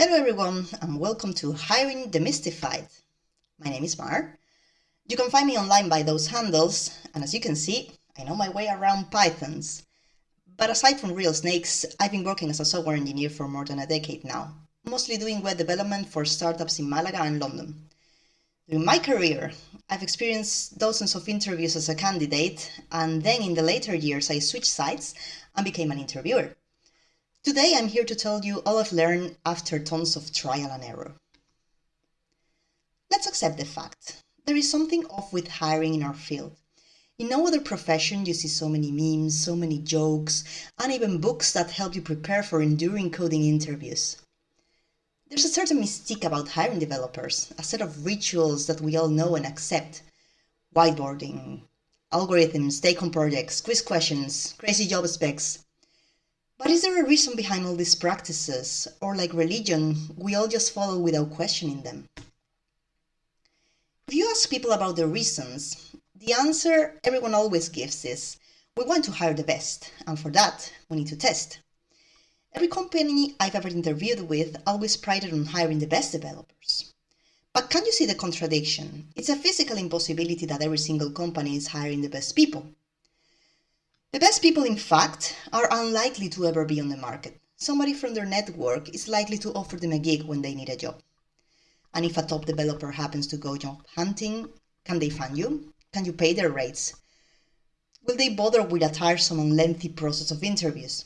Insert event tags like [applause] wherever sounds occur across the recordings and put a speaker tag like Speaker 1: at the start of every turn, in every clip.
Speaker 1: Hello everyone and welcome to Hiring Demystified. My name is Mar. You can find me online by those handles and as you can see, I know my way around pythons. But aside from real snakes, I've been working as a software engineer for more than a decade now, mostly doing web development for startups in Malaga and London. During my career, I've experienced dozens of interviews as a candidate and then in the later years I switched sides and became an interviewer. Today I'm here to tell you all I've learned after tons of trial and error. Let's accept the fact. There is something off with hiring in our field. In no other profession you see so many memes, so many jokes, and even books that help you prepare for enduring coding interviews. There's a certain mystique about hiring developers, a set of rituals that we all know and accept. Whiteboarding, algorithms, take-home projects, quiz questions, crazy job specs, but is there a reason behind all these practices, or like religion, we all just follow without questioning them? If you ask people about the reasons, the answer everyone always gives is, we want to hire the best, and for that, we need to test. Every company I've ever interviewed with always prided on hiring the best developers. But can you see the contradiction? It's a physical impossibility that every single company is hiring the best people. The best people, in fact, are unlikely to ever be on the market. Somebody from their network is likely to offer them a gig when they need a job. And if a top developer happens to go job hunting, can they find you? Can you pay their rates? Will they bother with a tiresome and lengthy process of interviews?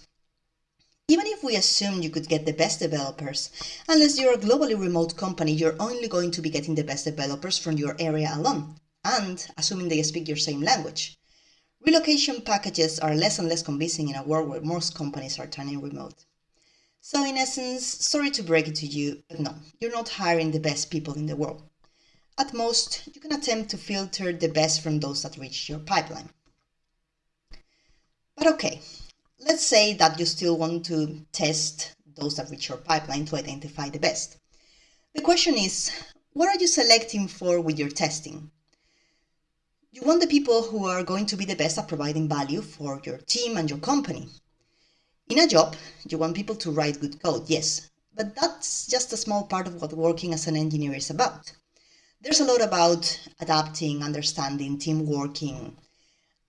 Speaker 1: Even if we assume you could get the best developers, unless you're a globally remote company, you're only going to be getting the best developers from your area alone, and assuming they speak your same language. Relocation packages are less and less convincing in a world where most companies are turning remote. So in essence, sorry to break it to you, but no, you're not hiring the best people in the world. At most, you can attempt to filter the best from those that reach your pipeline. But okay, let's say that you still want to test those that reach your pipeline to identify the best. The question is, what are you selecting for with your testing? You want the people who are going to be the best at providing value for your team and your company. In a job, you want people to write good code, yes, but that's just a small part of what working as an engineer is about. There's a lot about adapting, understanding, team working,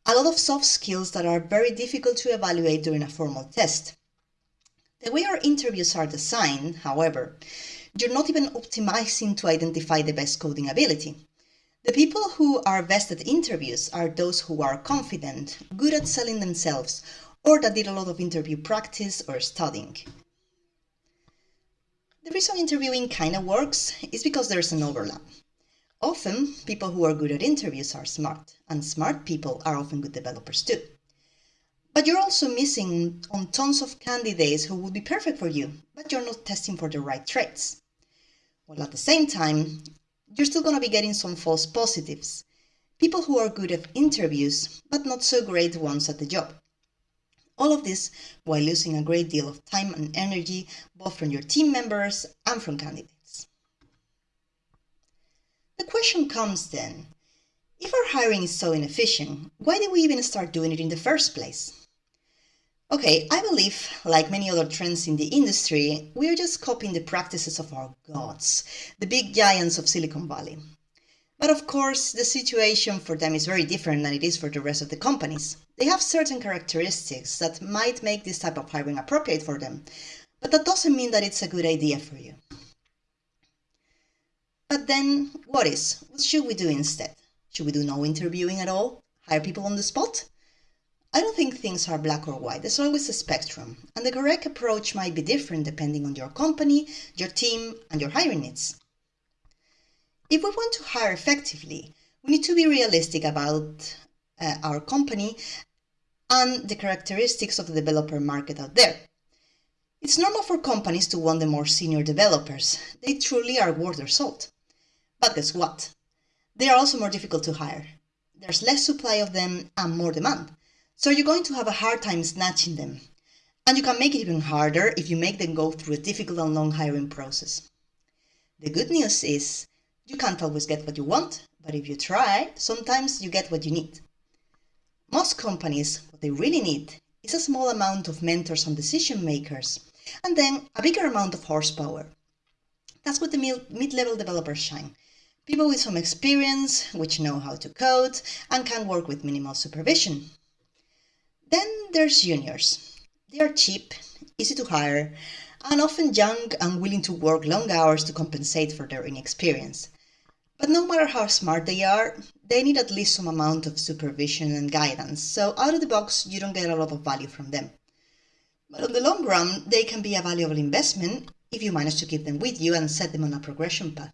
Speaker 1: a lot of soft skills that are very difficult to evaluate during a formal test. The way our interviews are designed, however, you're not even optimizing to identify the best coding ability. The people who are best at interviews are those who are confident, good at selling themselves, or that did a lot of interview practice or studying. The reason interviewing kind of works is because there's an overlap. Often, people who are good at interviews are smart, and smart people are often good developers too. But you're also missing on tons of candidates who would be perfect for you, but you're not testing for the right traits. While at the same time, you're still going to be getting some false positives. People who are good at interviews, but not so great ones at the job. All of this while losing a great deal of time and energy, both from your team members and from candidates. The question comes then, if our hiring is so inefficient, why did we even start doing it in the first place? Okay, I believe, like many other trends in the industry, we are just copying the practices of our gods, the big giants of Silicon Valley. But of course, the situation for them is very different than it is for the rest of the companies. They have certain characteristics that might make this type of hiring appropriate for them, but that doesn't mean that it's a good idea for you. But then, what is? What should we do instead? Should we do no interviewing at all? Hire people on the spot? I don't think things are black or white. There's always a spectrum, and the correct approach might be different depending on your company, your team, and your hiring needs. If we want to hire effectively, we need to be realistic about uh, our company and the characteristics of the developer market out there. It's normal for companies to want the more senior developers. They truly are worth their salt. But guess what? They are also more difficult to hire. There's less supply of them and more demand. So you're going to have a hard time snatching them. And you can make it even harder if you make them go through a difficult and long hiring process. The good news is you can't always get what you want, but if you try, sometimes you get what you need. Most companies, what they really need is a small amount of mentors and decision makers, and then a bigger amount of horsepower. That's where the mid-level developers shine. People with some experience, which know how to code, and can work with minimal supervision. Then there's juniors. They are cheap, easy to hire, and often young and willing to work long hours to compensate for their inexperience. But no matter how smart they are, they need at least some amount of supervision and guidance, so out of the box you don't get a lot of value from them. But on the long run, they can be a valuable investment if you manage to keep them with you and set them on a progression path.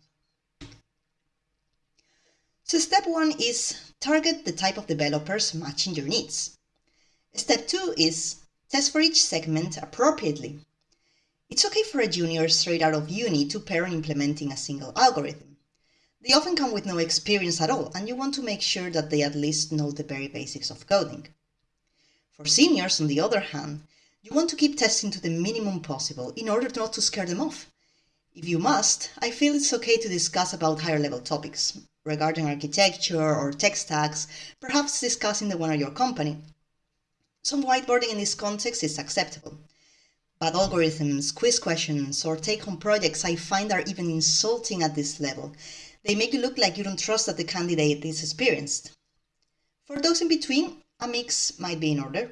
Speaker 1: So step one is target the type of developers matching your needs. Step two is test for each segment appropriately. It's okay for a junior straight out of uni to pair implementing a single algorithm. They often come with no experience at all, and you want to make sure that they at least know the very basics of coding. For seniors, on the other hand, you want to keep testing to the minimum possible in order not to scare them off. If you must, I feel it's okay to discuss about higher level topics regarding architecture or tech stacks, perhaps discussing the one at your company. Some whiteboarding in this context is acceptable. But algorithms, quiz questions, or take-home projects I find are even insulting at this level. They make you look like you don't trust that the candidate is experienced. For those in between, a mix might be in order.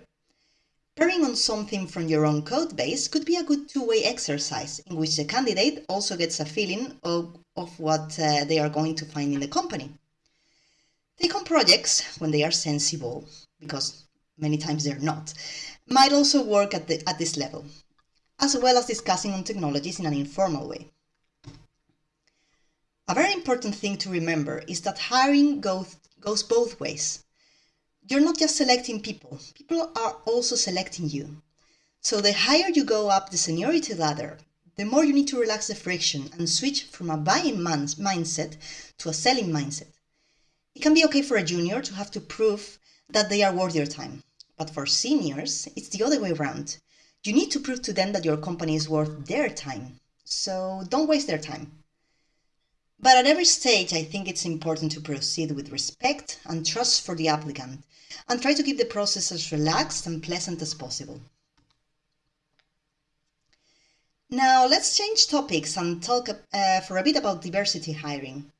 Speaker 1: Pairing on something from your own code base could be a good two-way exercise in which the candidate also gets a feeling of, of what uh, they are going to find in the company. Take-home projects, when they are sensible, because many times they're not, might also work at, the, at this level, as well as discussing on technologies in an informal way. A very important thing to remember is that hiring goes, goes both ways you're not just selecting people, people are also selecting you. So the higher you go up the seniority ladder, the more you need to relax the friction and switch from a buying man- mindset to a selling mindset. It can be okay for a junior to have to prove that they are worth your time. But for seniors, it's the other way around. You need to prove to them that your company is worth their time. So don't waste their time. But at every stage, I think it's important to proceed with respect and trust for the applicant and try to keep the process as relaxed and pleasant as possible. Now let's change topics and talk uh, for a bit about diversity hiring.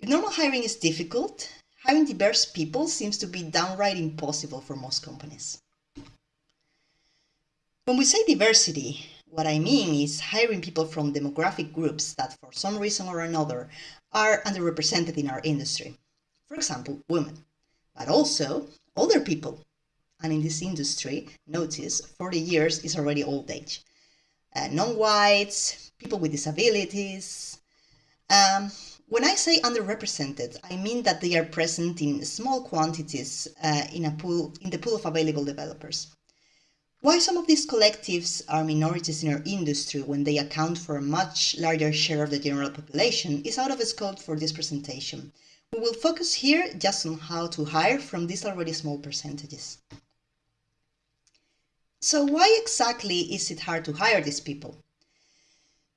Speaker 1: If normal hiring is difficult, hiring diverse people seems to be downright impossible for most companies. When we say diversity, what I mean is hiring people from demographic groups that for some reason or another are underrepresented in our industry. For example, women, but also older people. And in this industry, notice 40 years is already old age. Uh, non-whites, people with disabilities. Um, when I say underrepresented, I mean that they are present in small quantities uh, in, a pool, in the pool of available developers. Why some of these collectives are minorities in our industry when they account for a much larger share of the general population is out of scope for this presentation. We will focus here just on how to hire from these already small percentages. So why exactly is it hard to hire these people?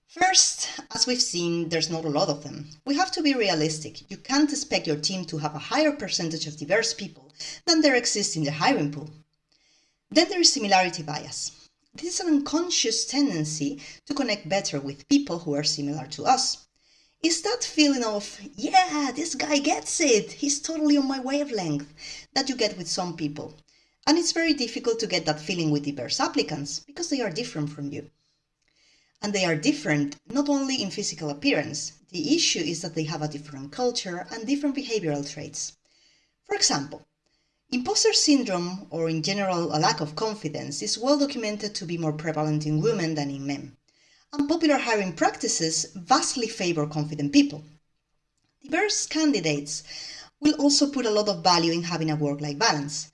Speaker 1: First, as we've seen, there's not a lot of them. We have to be realistic. You can't expect your team to have a higher percentage of diverse people than there exists in the hiring pool. Then there is similarity bias. This is an unconscious tendency to connect better with people who are similar to us is that feeling of, yeah, this guy gets it, he's totally on my wavelength, that you get with some people. And it's very difficult to get that feeling with diverse applicants because they are different from you. And they are different not only in physical appearance, the issue is that they have a different culture and different behavioral traits. For example, imposter syndrome, or in general a lack of confidence, is well documented to be more prevalent in women than in men and popular hiring practices vastly favor confident people. Diverse candidates will also put a lot of value in having a work-life balance.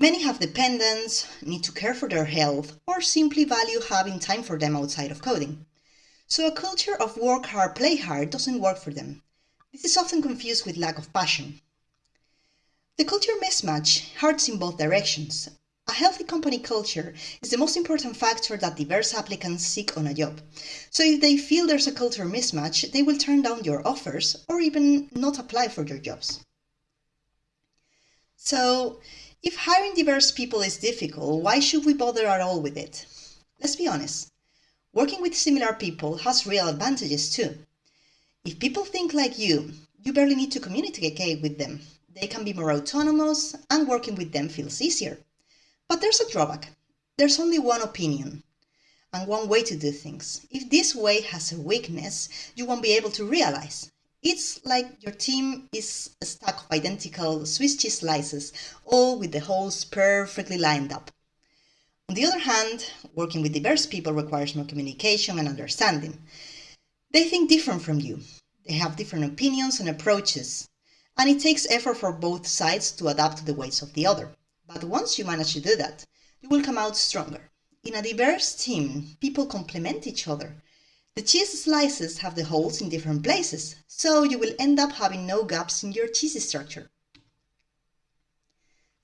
Speaker 1: Many have dependents, need to care for their health, or simply value having time for them outside of coding. So a culture of work hard, play hard doesn't work for them. This is often confused with lack of passion. The culture mismatch hurts in both directions, a healthy company culture is the most important factor that diverse applicants seek on a job. So if they feel there's a culture mismatch, they will turn down your offers or even not apply for your jobs. So if hiring diverse people is difficult, why should we bother at all with it? Let's be honest. Working with similar people has real advantages too. If people think like you, you barely need to communicate with them. They can be more autonomous and working with them feels easier. But there's a drawback. There's only one opinion and one way to do things. If this way has a weakness, you won't be able to realize. It's like your team is a stack of identical Swiss cheese slices, all with the holes perfectly lined up. On the other hand, working with diverse people requires more communication and understanding. They think different from you. They have different opinions and approaches, and it takes effort for both sides to adapt to the ways of the other. But once you manage to do that, you will come out stronger. In a diverse team, people complement each other. The cheese slices have the holes in different places, so you will end up having no gaps in your cheese structure.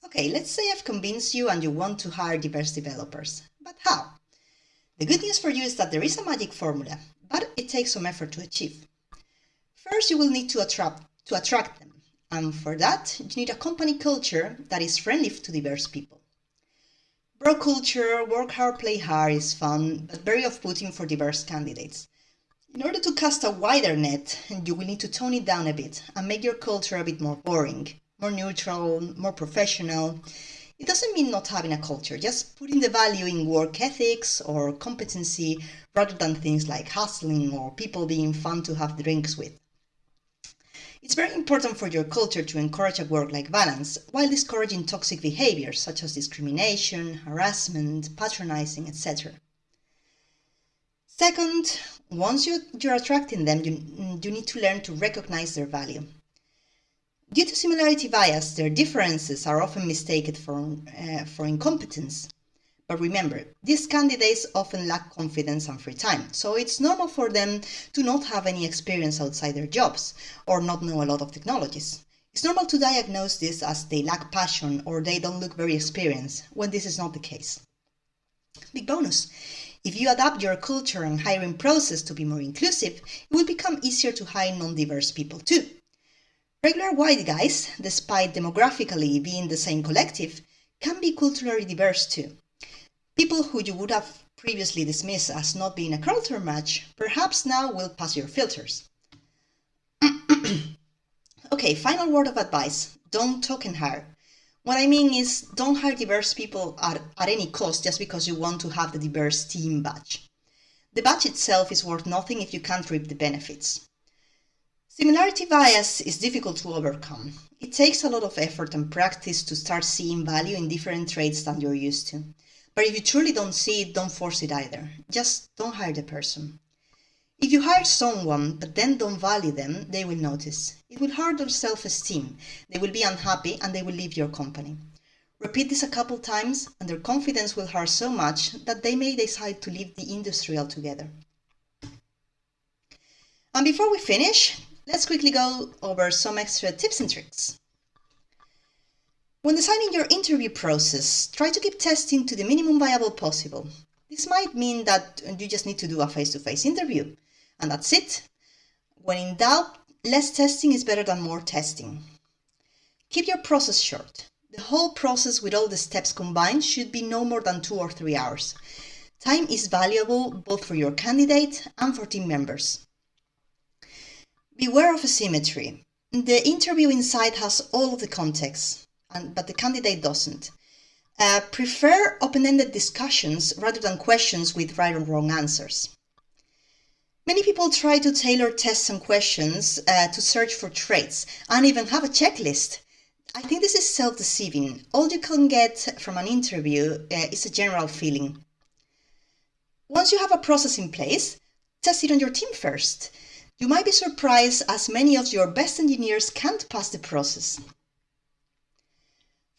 Speaker 1: Okay, let's say I've convinced you and you want to hire diverse developers. But how? The good news for you is that there is a magic formula, but it takes some effort to achieve. First, you will need to attract, to attract them, and for that, you need a company culture that is friendly to diverse people. Bro culture, work hard, play hard is fun, but very off-putting for diverse candidates. In order to cast a wider net, you will need to tone it down a bit and make your culture a bit more boring more neutral, more professional. It doesn't mean not having a culture, just putting the value in work ethics or competency rather than things like hustling or people being fun to have drinks with. It's very important for your culture to encourage a work life balance while discouraging toxic behaviors such as discrimination, harassment, patronizing, etc. Second, once you, you're attracting them, you, you need to learn to recognize their value. Due to similarity bias, their differences are often mistaken for, uh, for incompetence. But remember, these candidates often lack confidence and free time, so it's normal for them to not have any experience outside their jobs or not know a lot of technologies. It's normal to diagnose this as they lack passion or they don't look very experienced, when this is not the case. Big bonus! If you adapt your culture and hiring process to be more inclusive, it will become easier to hire non-diverse people too. Regular white guys, despite demographically being the same collective, can be culturally diverse too. People who you would have previously dismissed as not being a culture match perhaps now will pass your filters. [clears throat] okay, final word of advice don't and hire. What I mean is, don't hire diverse people at, at any cost just because you want to have the diverse team badge. The badge itself is worth nothing if you can't reap the benefits. Similarity bias is difficult to overcome. It takes a lot of effort and practice to start seeing value in different traits than you're used to. But if you truly don't see it, don't force it either. Just don't hire the person. If you hire someone but then don't value them, they will notice. It will hurt their self-esteem. They will be unhappy and they will leave your company. Repeat this a couple times and their confidence will hurt so much that they may decide to leave the industry altogether. And before we finish, let's quickly go over some extra tips and tricks. When designing your interview process, try to keep testing to the minimum viable possible. This might mean that you just need to do a face-to-face -face interview, and that's it. When in doubt, less testing is better than more testing. Keep your process short. The whole process with all the steps combined should be no more than two or three hours. Time is valuable both for your candidate and for team members. Beware of asymmetry. The interview inside has all of the context, but the candidate doesn't. Uh, prefer open-ended discussions rather than questions with right or wrong answers. Many people try to tailor tests and questions uh, to search for traits and even have a checklist. I think this is self-deceiving. All you can get from an interview uh, is a general feeling. Once you have a process in place, test it on your team first. You might be surprised as many of your best engineers can't pass the process.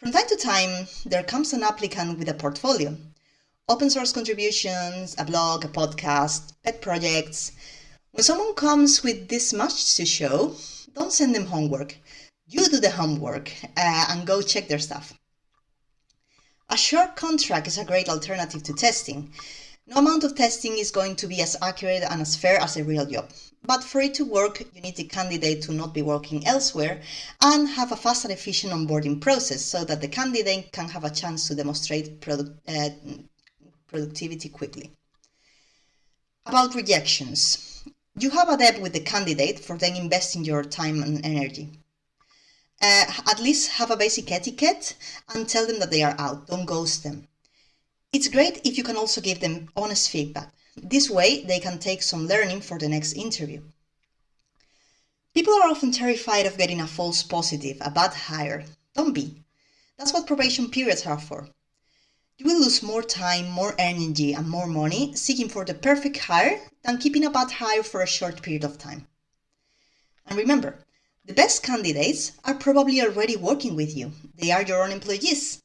Speaker 1: From time to time, there comes an applicant with a portfolio. Open source contributions, a blog, a podcast, pet projects. When someone comes with this much to show, don't send them homework. You do the homework uh, and go check their stuff. A short contract is a great alternative to testing. No amount of testing is going to be as accurate and as fair as a real job. But for it to work, you need the candidate to not be working elsewhere and have a fast and efficient onboarding process so that the candidate can have a chance to demonstrate product, uh, productivity quickly. About rejections. You have a debt with the candidate for then investing your time and energy. Uh, at least have a basic etiquette and tell them that they are out. Don't ghost them. It's great if you can also give them honest feedback. This way, they can take some learning for the next interview. People are often terrified of getting a false positive, a bad hire. Don't be. That's what probation periods are for. You will lose more time, more energy, and more money seeking for the perfect hire than keeping a bad hire for a short period of time. And remember, the best candidates are probably already working with you. They are your own employees.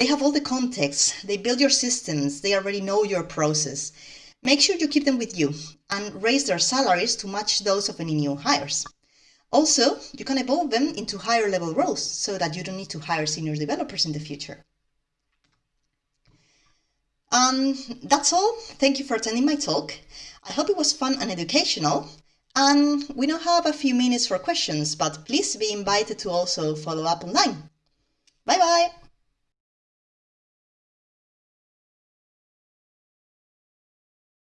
Speaker 1: They have all the context, they build your systems, they already know your process. Make sure you keep them with you and raise their salaries to match those of any new hires. Also, you can evolve them into higher level roles so that you don't need to hire senior developers in the future. Um, that's all. Thank you for attending my talk. I hope it was fun and educational. And we now have a few minutes for questions, but please be invited to also follow up online. Bye bye!